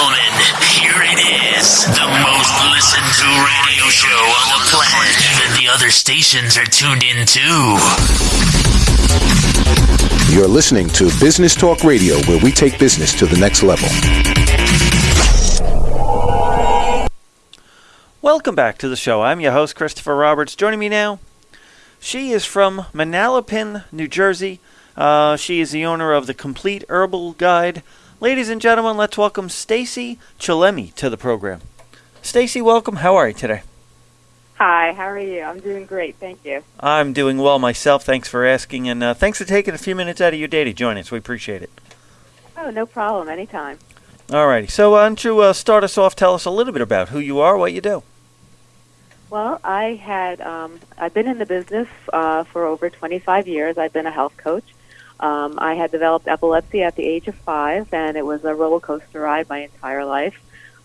gentlemen, here it is. The most listened to radio show on the planet. Even the other stations are tuned in too. You're listening to Business Talk Radio, where we take business to the next level. Welcome back to the show. I'm your host, Christopher Roberts. Joining me now, she is from Manalapan, New Jersey. Uh, she is the owner of the Complete Herbal Guide. Ladies and gentlemen, let's welcome Stacy Chillemi to the program. Stacy, welcome. How are you today? Hi, how are you? I'm doing great, thank you. I'm doing well myself. Thanks for asking, and uh, thanks for taking a few minutes out of your day to join us. We appreciate it. Oh, no problem. Anytime. All righty. So, why don't you uh, start us off? Tell us a little bit about who you are, what you do. Well, I had um, I've been in the business uh, for over 25 years. I've been a health coach. Um, I had developed epilepsy at the age of five, and it was a roller coaster ride my entire life.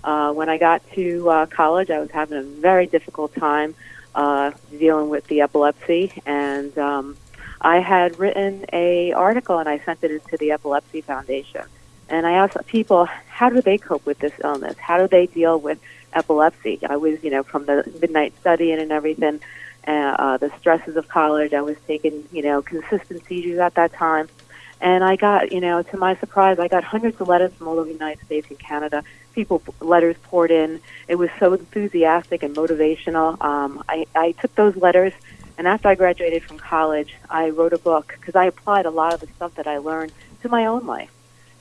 Uh, when I got to uh, college, I was having a very difficult time uh, dealing with the epilepsy, and um, I had written a article and I sent it into the Epilepsy Foundation. And I asked people, how do they cope with this illness? How do they deal with epilepsy? I was, you know, from the midnight studying and everything, uh, uh, the stresses of college. I was taking, you know, consistent seizures at that time. And I got, you know, to my surprise, I got hundreds of letters from all over the United States and Canada. People, letters poured in. It was so enthusiastic and motivational. Um, I, I took those letters, and after I graduated from college, I wrote a book because I applied a lot of the stuff that I learned to my own life.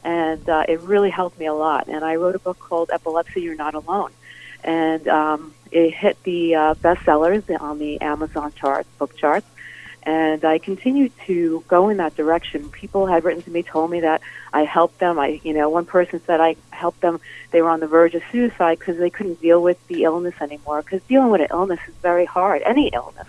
And uh, it really helped me a lot. And I wrote a book called Epilepsy, You're Not Alone. And um, it hit the uh, bestsellers on the Amazon charts, book charts and I continued to go in that direction. People had written to me, told me that I helped them. I, you know, one person said I helped them. They were on the verge of suicide because they couldn't deal with the illness anymore. Because dealing with an illness is very hard, any illness.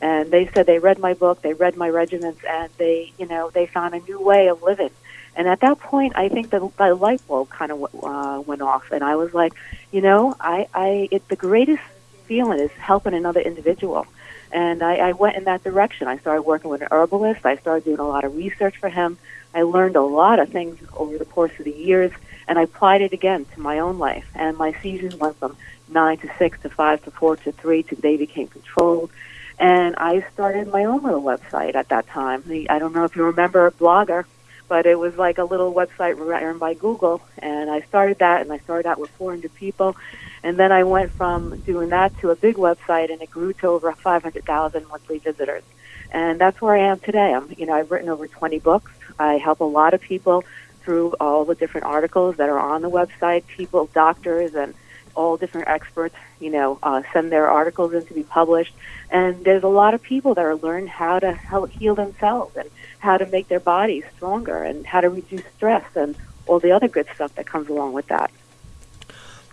And they said they read my book, they read my regiments, and they, you know, they found a new way of living. And at that point, I think the, the light bulb kind of uh, went off, and I was like, you know, I, I, it, the greatest feeling is helping another individual and I, I went in that direction. I started working with an herbalist. I started doing a lot of research for him. I learned a lot of things over the course of the years, and I applied it again to my own life. And my seizures went from nine to six to five to four to three to they became controlled. And I started my own little website at that time. I don't know if you remember Blogger, but it was like a little website run by Google. And I started that, and I started out with 400 people. And then I went from doing that to a big website, and it grew to over 500,000 monthly visitors. And that's where I am today. I'm, you know, I've written over 20 books. I help a lot of people through all the different articles that are on the website. People, doctors, and all different experts, you know, uh, send their articles in to be published. And there's a lot of people that are learning how to help heal themselves and how to make their bodies stronger and how to reduce stress and all the other good stuff that comes along with that.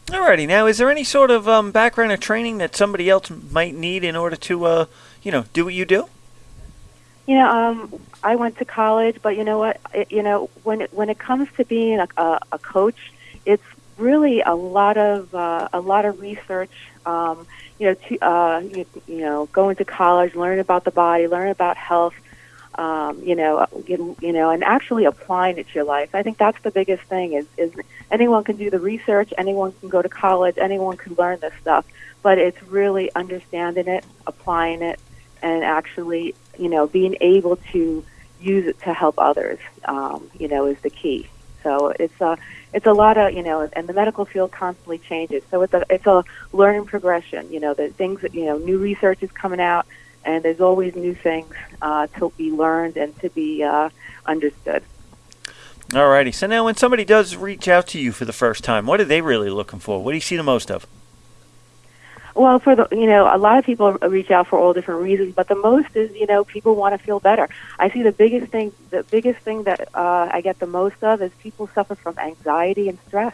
Alrighty, now is there any sort of um, background or training that somebody else might need in order to, uh, you know, do what you do? You know, um, I went to college, but you know what? It, you know, when it, when it comes to being a, a, a coach, it's really a lot of uh, a lot of research. Um, you know, to, uh, you, you know, going to college, learn about the body, learn about health, um, you know, you, you know, and actually applying it to your life. I think that's the biggest thing. Is is anyone can do the research, anyone can go to college, anyone can learn this stuff, but it's really understanding it, applying it, and actually, you know, being able to use it to help others. Um, you know, is the key. So it's a it's a lot of you know, and the medical field constantly changes. So it's a it's a learning progression. You know, the things that you know, new research is coming out and there's always new things uh, to be learned and to be uh, understood. Alrighty. So now, when somebody does reach out to you for the first time, what are they really looking for? What do you see the most of? Well, for the you know, a lot of people reach out for all different reasons, but the most is you know people want to feel better. I see the biggest thing, the biggest thing that uh, I get the most of is people suffer from anxiety and stress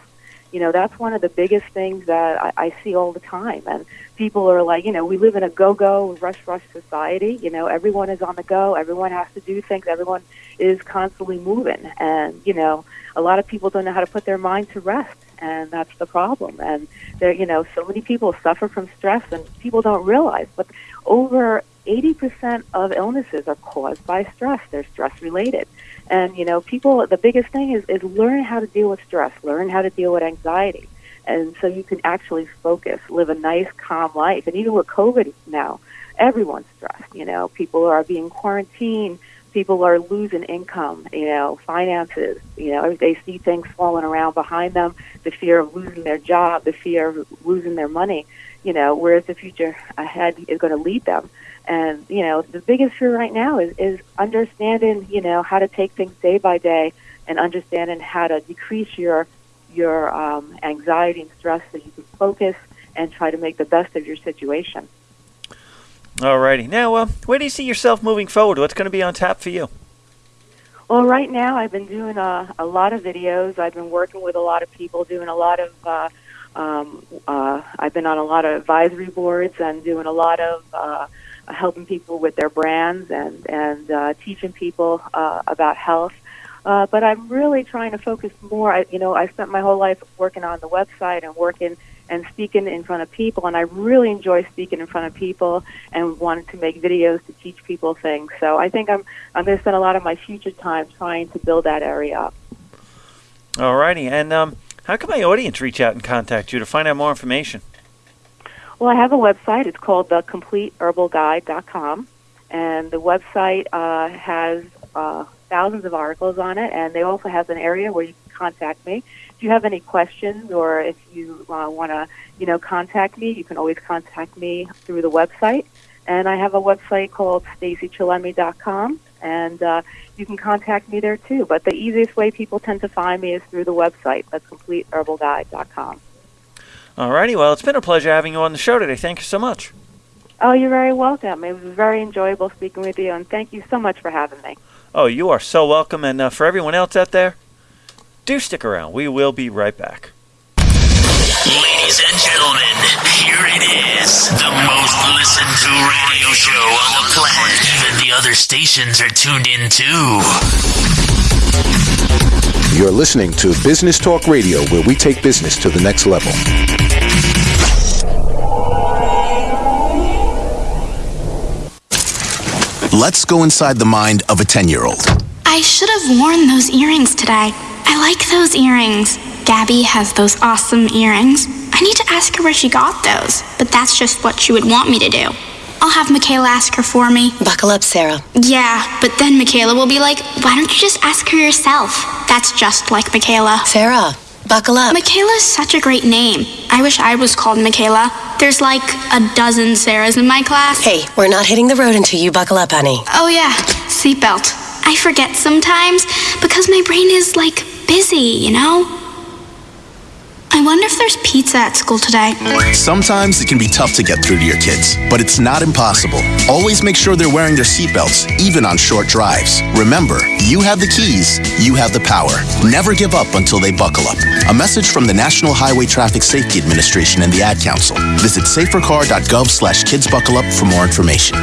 you know that's one of the biggest things that I, I see all the time and people are like you know we live in a go go rush rush society you know everyone is on the go everyone has to do things everyone is constantly moving and you know a lot of people don't know how to put their mind to rest and that's the problem and there you know so many people suffer from stress and people don't realize but over 80% of illnesses are caused by stress they're stress related And you know, people. The biggest thing is is learn how to deal with stress, learn how to deal with anxiety, and so you can actually focus, live a nice, calm life. And even with COVID now, everyone's stressed. You know, people are being quarantined. People are losing income, you know, finances. You know, they see things falling around behind them. The fear of losing their job, the fear of losing their money. You know, whereas the future ahead is going to lead them. And you know, the biggest fear right now is is understanding, you know, how to take things day by day, and understanding how to decrease your your um, anxiety and stress so you can focus and try to make the best of your situation. Alrighty. Now, uh, where do you see yourself moving forward? What's going to be on tap for you? Well, right now I've been doing a, a lot of videos. I've been working with a lot of people, doing a lot of. Uh, um, uh, I've been on a lot of advisory boards and doing a lot of uh, helping people with their brands and and uh, teaching people uh, about health. Uh, but I'm really trying to focus more. I, you know, I spent my whole life working on the website and working and speaking in front of people, and I really enjoy speaking in front of people and wanted to make videos to teach people things. So I think I'm I'm going to spend a lot of my future time trying to build that area up. All righty. and um, how can my audience reach out and contact you to find out more information? Well, I have a website. It's called thecompleteherbalguide.com, and the website uh, has uh, thousands of articles on it, and they also have an area where you contact me if you have any questions or if you uh, want to, you know, contact me, you can always contact me through the website. And I have a website called stacychillemi.com, and uh, you can contact me there too. But the easiest way people tend to find me is through the website. That's completeherbalguide.com. All righty. well, it's been a pleasure having you on the show today. Thank you so much. Oh, you're very welcome. It was very enjoyable speaking with you, and thank you so much for having me. Oh, you are so welcome. And uh, for everyone else out there, do stick around. We will be right back. Ladies and gentlemen, here it is. The most listened to radio show on the planet. Even the other stations are tuned in too. You're listening to Business Talk Radio, where we take business to the next level. Let's go inside the mind of a 10 year old. I should have worn those earrings today. I like those earrings. Gabby has those awesome earrings. I need to ask her where she got those, but that's just what she would want me to do. I'll have Michaela ask her for me. Buckle up, Sarah. Yeah, but then Michaela will be like, why don't you just ask her yourself? That's just like Michaela. Sarah, buckle up. Michaela's such a great name. I wish I was called Michaela. There's like a dozen Sarahs in my class. Hey, we're not hitting the road until you buckle up, honey. Oh, yeah, seatbelt. I forget sometimes because my brain is like busy, you know? I wonder if there's pizza at school today. Sometimes it can be tough to get through to your kids, but it's not impossible. Always make sure they're wearing their seatbelts, even on short drives. Remember, you have the keys, you have the power. Never give up until they buckle up. A message from the National Highway Traffic Safety Administration and the Ad Council. Visit safercar.gov slash kidsbuckleup for more information.